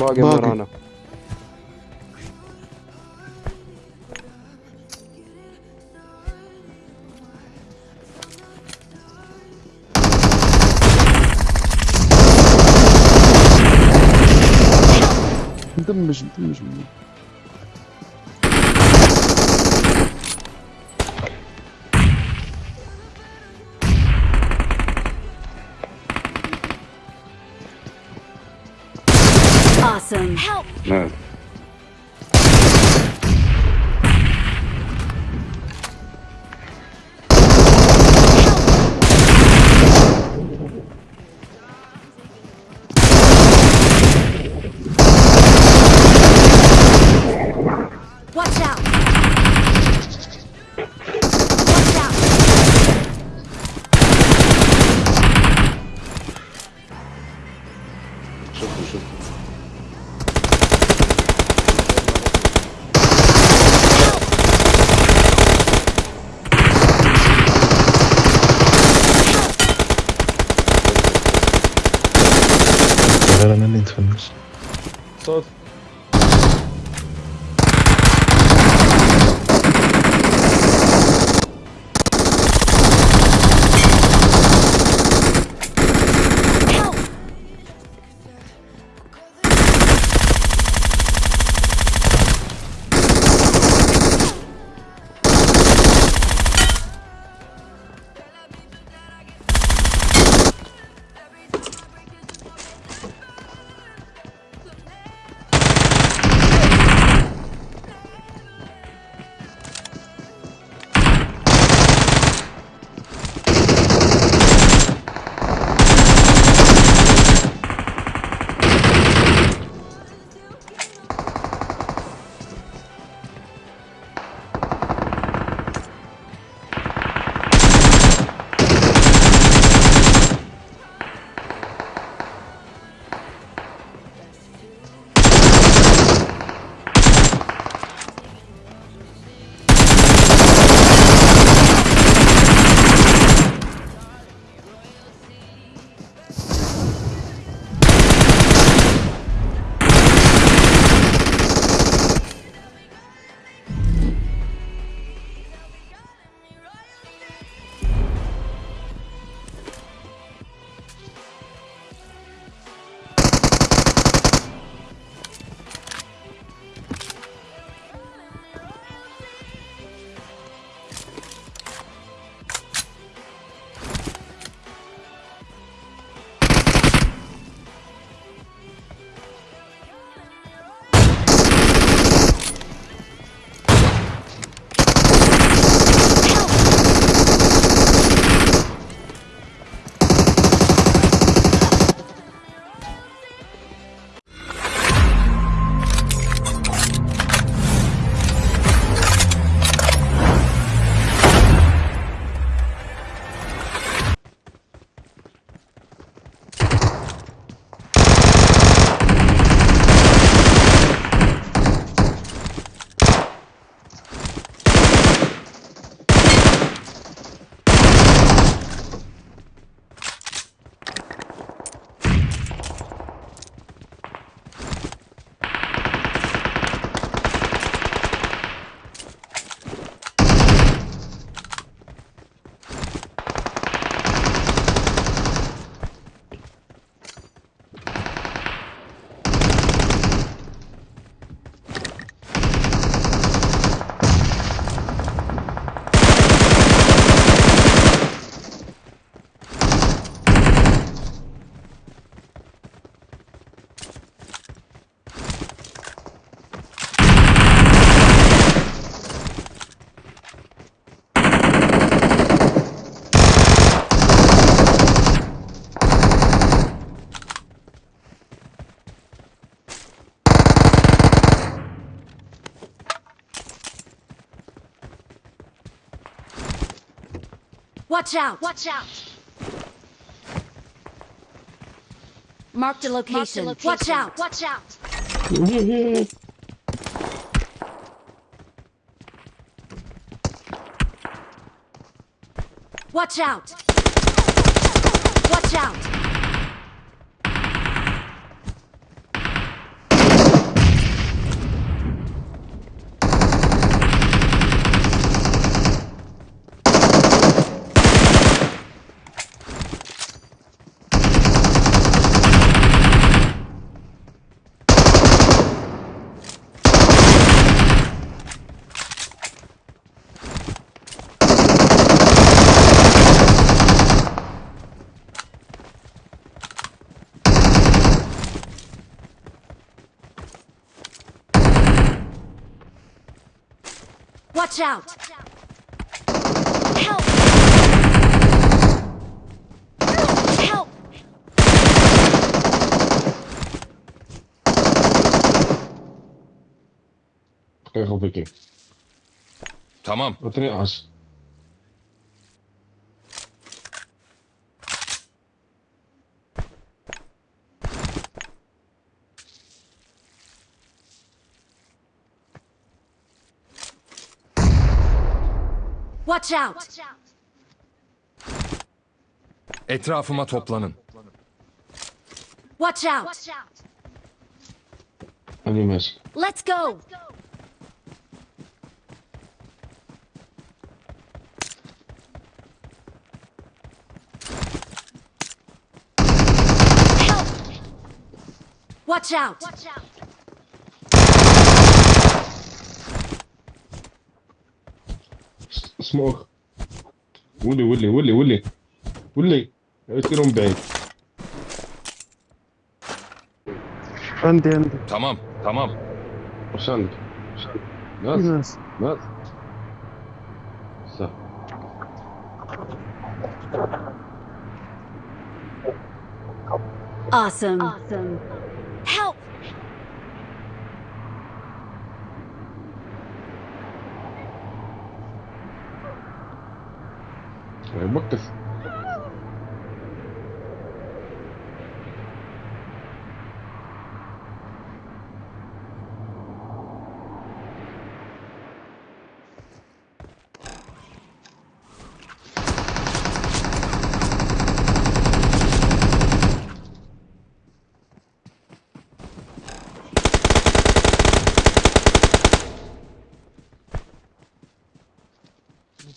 Morgen, Morgen. Marana. Awesome. Help. No. infamous. So Watch out! Watch out! Marked a location. Watch out! Watch out! Watch out! Watch out! Watch out! Help! Help! Kijk op ik. Tamam. Wat er as? Watch out! Etrafıma toplanın. Watch out! Aan die mes. Let's go! Help! Watch out! Smoke. ولي ولي ولي ولي ولي من بعيد عندي عندي Tamam. Tamam. واش عندك؟ ناس ناس ناس صح Awesome. Awesome. what the...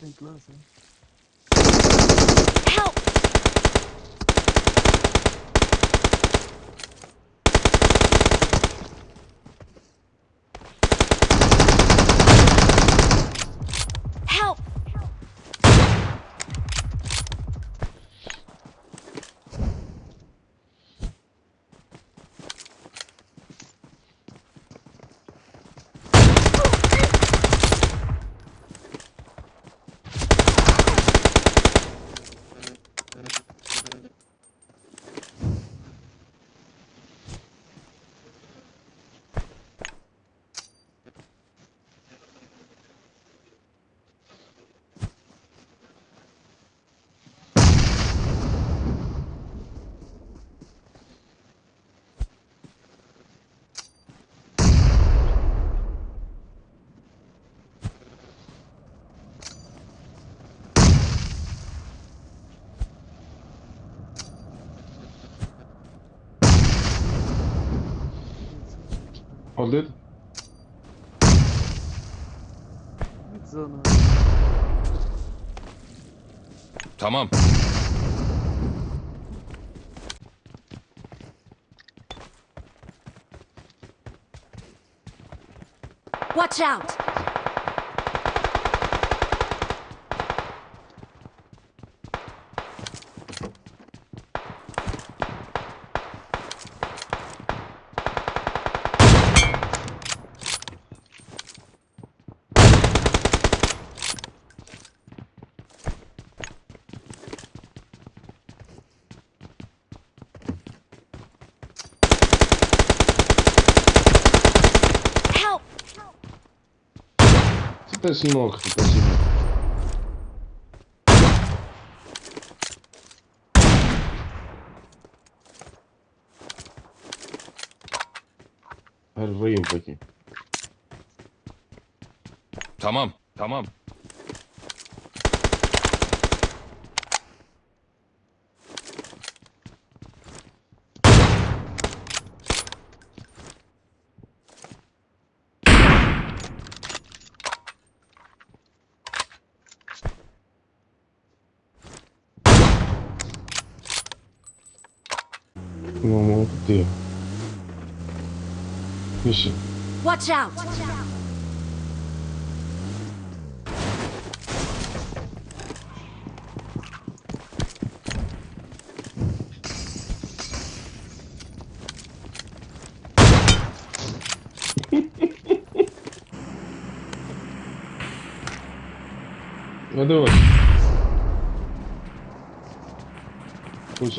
Think closer. Alır. Git onu. Tamam. Watch out! ты с ног посему. Her vayın bakayım. Tamam, tamam. Não, não Ixi. Watch out! Watch out. Надо вот. Пусть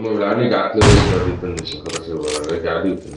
Mă, la Nica, trebuie să vorbim pentru ce, că să vorbim, că adică.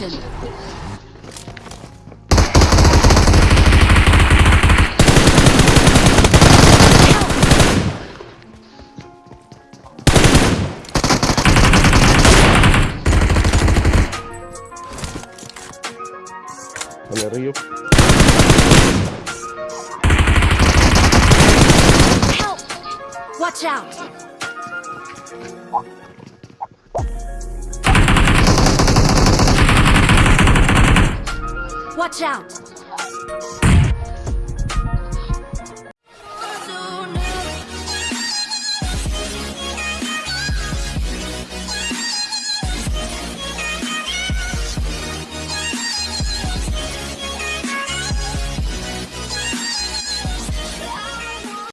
Location. Rio. Help! Watch out! Watch out!